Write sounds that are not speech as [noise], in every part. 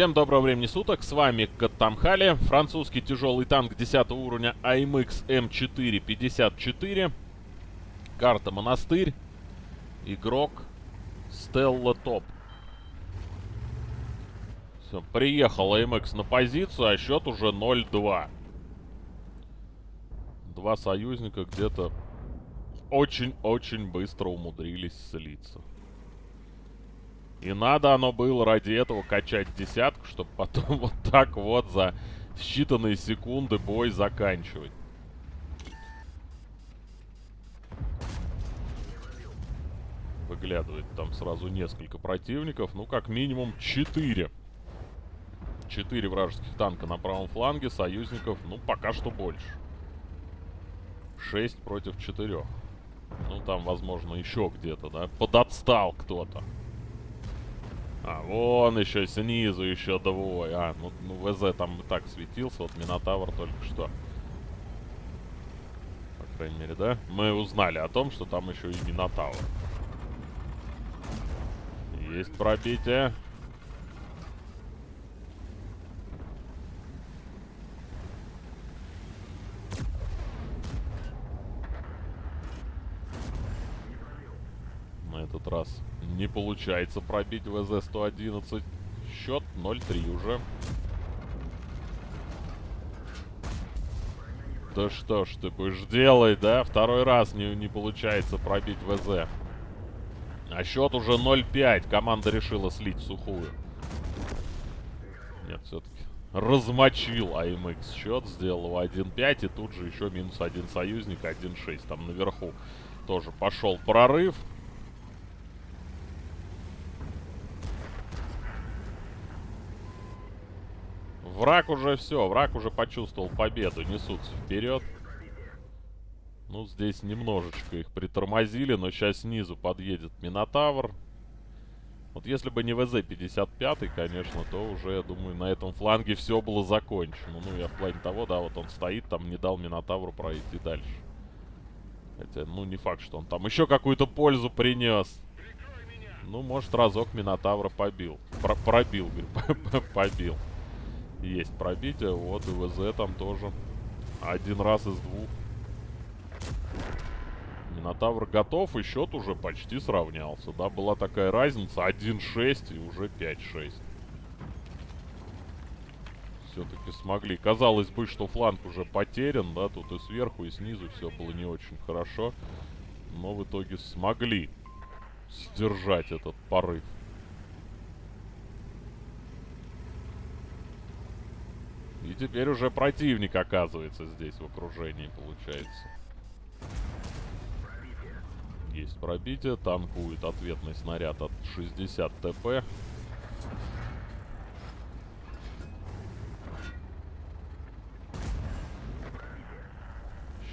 Всем доброго времени суток, с вами Каттамхали, французский тяжелый танк 10 уровня AMX M454, карта Монастырь, игрок Стелла Топ. Все, приехал AMX на позицию, а счет уже 0-2. Два союзника где-то очень-очень быстро умудрились слиться. И надо оно было ради этого качать десятку, чтобы потом вот так вот за считанные секунды бой заканчивать. Выглядывает там сразу несколько противников. Ну, как минимум, четыре. Четыре вражеских танка на правом фланге. Союзников, ну, пока что больше. Шесть против четырех. Ну, там, возможно, еще где-то, да? Подотстал кто-то. А, вон еще снизу еще двое. А, ну, ну ВЗ там и так светился. Вот Минотавр только что. По крайней мере, да? Мы узнали о том, что там еще и Минотавр. Есть пробитие. На этот раз не получается пробить ВЗ-111. Счет 0-3 уже. Да что ж ты будешь делать, да? Второй раз не, не получается пробить ВЗ. А счет уже 0-5. Команда решила слить сухую. Нет, все-таки размочил АМХ счет. Сделал его 1-5. И тут же еще минус один союзник, 1-6. Там наверху тоже пошел прорыв. Враг уже все, враг уже почувствовал победу, несутся вперед. Ну, здесь немножечко их притормозили, но сейчас снизу подъедет Минотавр. Вот если бы не ВЗ-55, конечно, то уже, я думаю, на этом фланге все было закончено. Ну, я в плане того, да, вот он стоит, там не дал Минотавру пройти дальше. Хотя, ну, не факт, что он там еще какую-то пользу принес. Ну, может, разок Минотавра побил. Про пробил, говорю, [laughs] побил. Есть пробитие. Вот и ВЗ там тоже. Один раз из двух. Минотавр готов, и счет уже почти сравнялся. Да, была такая разница. 1-6 и уже 5-6. Все-таки смогли. Казалось бы, что фланг уже потерян, да, тут и сверху, и снизу все было не очень хорошо. Но в итоге смогли сдержать этот порыв. И теперь уже противник оказывается здесь в окружении, получается. Есть пробитие. Танкует ответный снаряд от 60 ТП.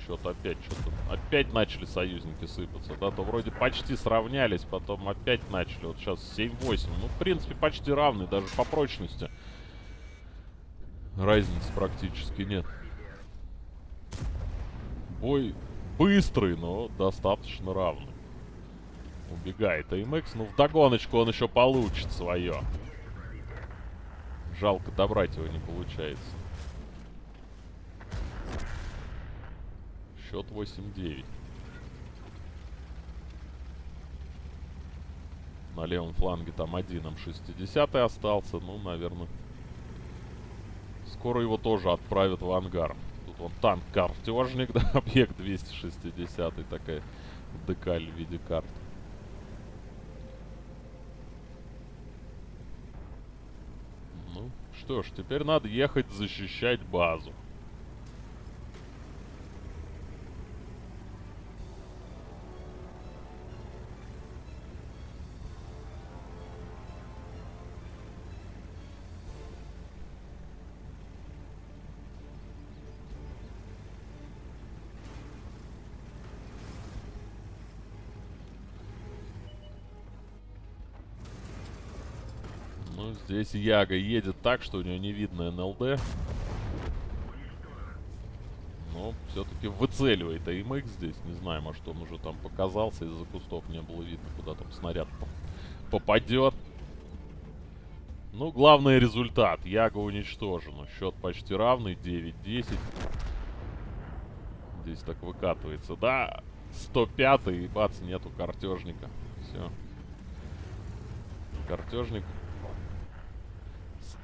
Счет опять что-то... Опять начали союзники сыпаться, да? То вроде почти сравнялись, потом опять начали. Вот сейчас 7-8. Ну, в принципе, почти равны, даже по прочности разницы практически нет. Бой быстрый, но достаточно равный. Убегает АМХ. Ну, вдогоночку он еще получит свое. Жалко, добрать его не получается. Счет 8-9. На левом фланге там один М60 остался. Ну, наверное, Скоро его тоже отправят в ангар. Тут вон танк-картежник, [laughs] да, объект 260 такая декаль в виде карты. Ну, что ж, теперь надо ехать защищать базу. Здесь Яга едет так, что у нее не видно НЛД. Но все-таки выцеливает АМХ здесь. Не знаю, может он уже там показался. Из-за кустов не было видно, куда там снаряд попадет. Ну, главный результат. Яга уничтожена. Счет почти равный. 9-10. Здесь так выкатывается. Да, 105 и бац, нету картежника. Все. Картежник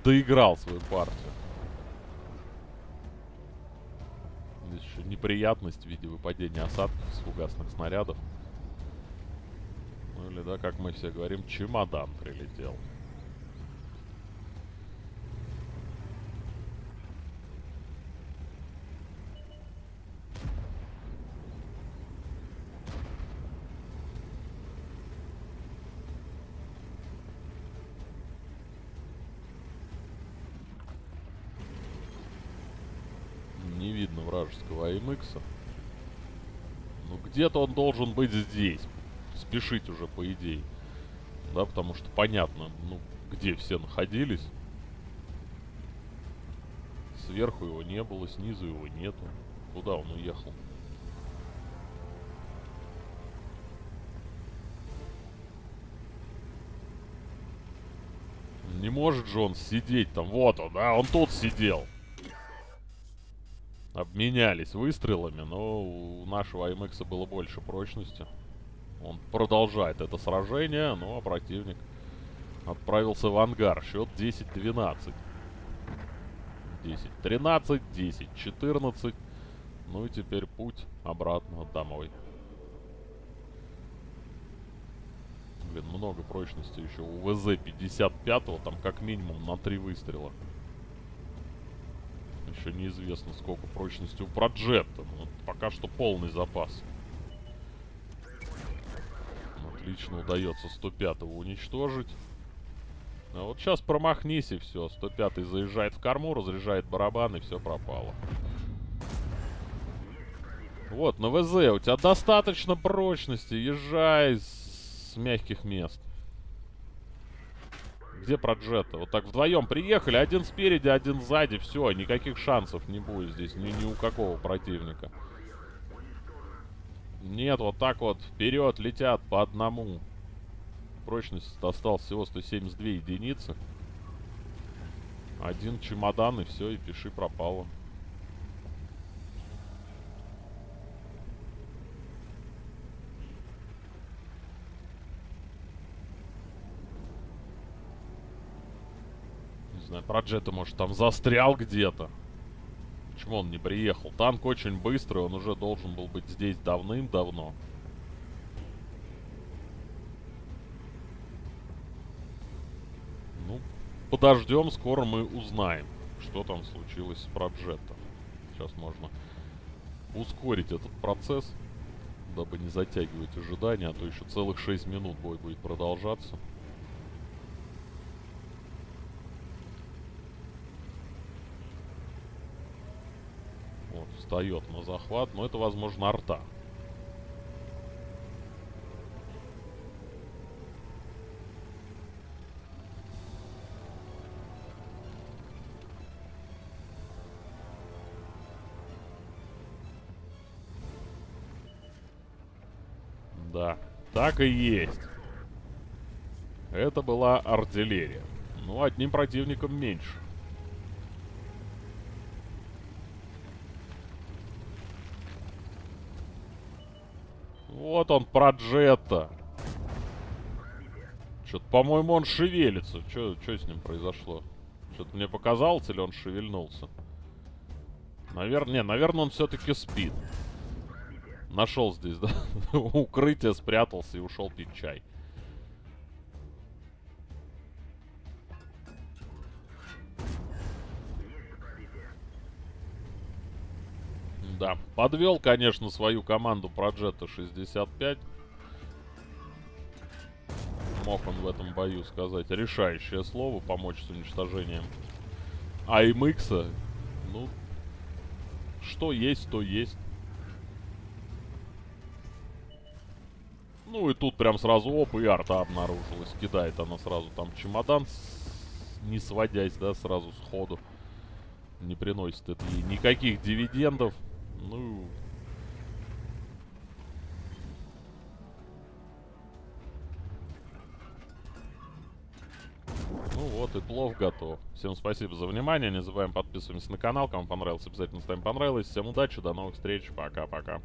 доиграл свою партию. Здесь еще неприятность в виде выпадения осадков с фугасных снарядов. Ну или, да, как мы все говорим, чемодан прилетел. Видно вражеского АМХ. Ну где-то он должен быть здесь. Спешить уже, по идее. Да, потому что понятно, ну, где все находились. Сверху его не было, снизу его нету. Куда он уехал? Не может же он сидеть там. Вот он, да, он тут сидел. Обменялись выстрелами, но у нашего АМХ было больше прочности. Он продолжает это сражение, а противник отправился в ангар. Счет 10-12. 10-13, 10-14. Ну и теперь путь обратно домой. Блин, много прочности еще. У ВЗ-55 там как минимум на 3 выстрела. Еще неизвестно, сколько прочности у Проджета. Но пока что полный запас. Отлично удается 105-го уничтожить. А вот сейчас промахнись и все. 105-й заезжает в корму, разряжает барабан и все пропало. Вот, на ВЗ у тебя достаточно прочности. Езжай с, мягких мест. Где Проджета? Вот так вдвоем приехали. Один спереди, один сзади. Все, никаких шансов не будет здесь ни, ни у какого противника. Нет, вот так вот вперед летят по одному. Прочность осталось всего 172 единицы. Один чемодан и все, и пиши пропало. Знаю, Проджета, может, там застрял где-то. Почему он не приехал? Танк очень быстрый, он уже должен был быть здесь давным-давно. Ну, подождем, скоро мы узнаем, что там случилось с Проджетом. Сейчас можно ускорить этот процесс, дабы не затягивать ожидания, а то еще целых 6 минут бой будет продолжаться. Встает на захват, но это, возможно, арта. Да, так и есть. Это была артиллерия. Ну, одним противником меньше. Вот он, Проджетта. Что-то, по-моему, он шевелится. Что с ним произошло? Что-то мне показалось, или он шевельнулся? Наверное, не, наверное, он все-таки спит. Нашел здесь, да? [laughs] Укрытие, спрятался и ушел пить чай. Да, подвел, конечно, свою команду Проджета 65. Мог он в этом бою сказать решающее слово, помочь с уничтожением АМХ. Ну, что есть, то есть. Ну и тут прям сразу оп, и арта обнаружилась. Кидает она сразу там чемодан, с... не сводясь, да, сразу сходу. Не приносит это ей никаких дивидендов. Ну... Ну вот, и плов готов. Всем спасибо за внимание. Не забываем подписываемся на канал. Кому понравилось, обязательно ставим понравилось. Всем удачи, до новых встреч. Пока-пока.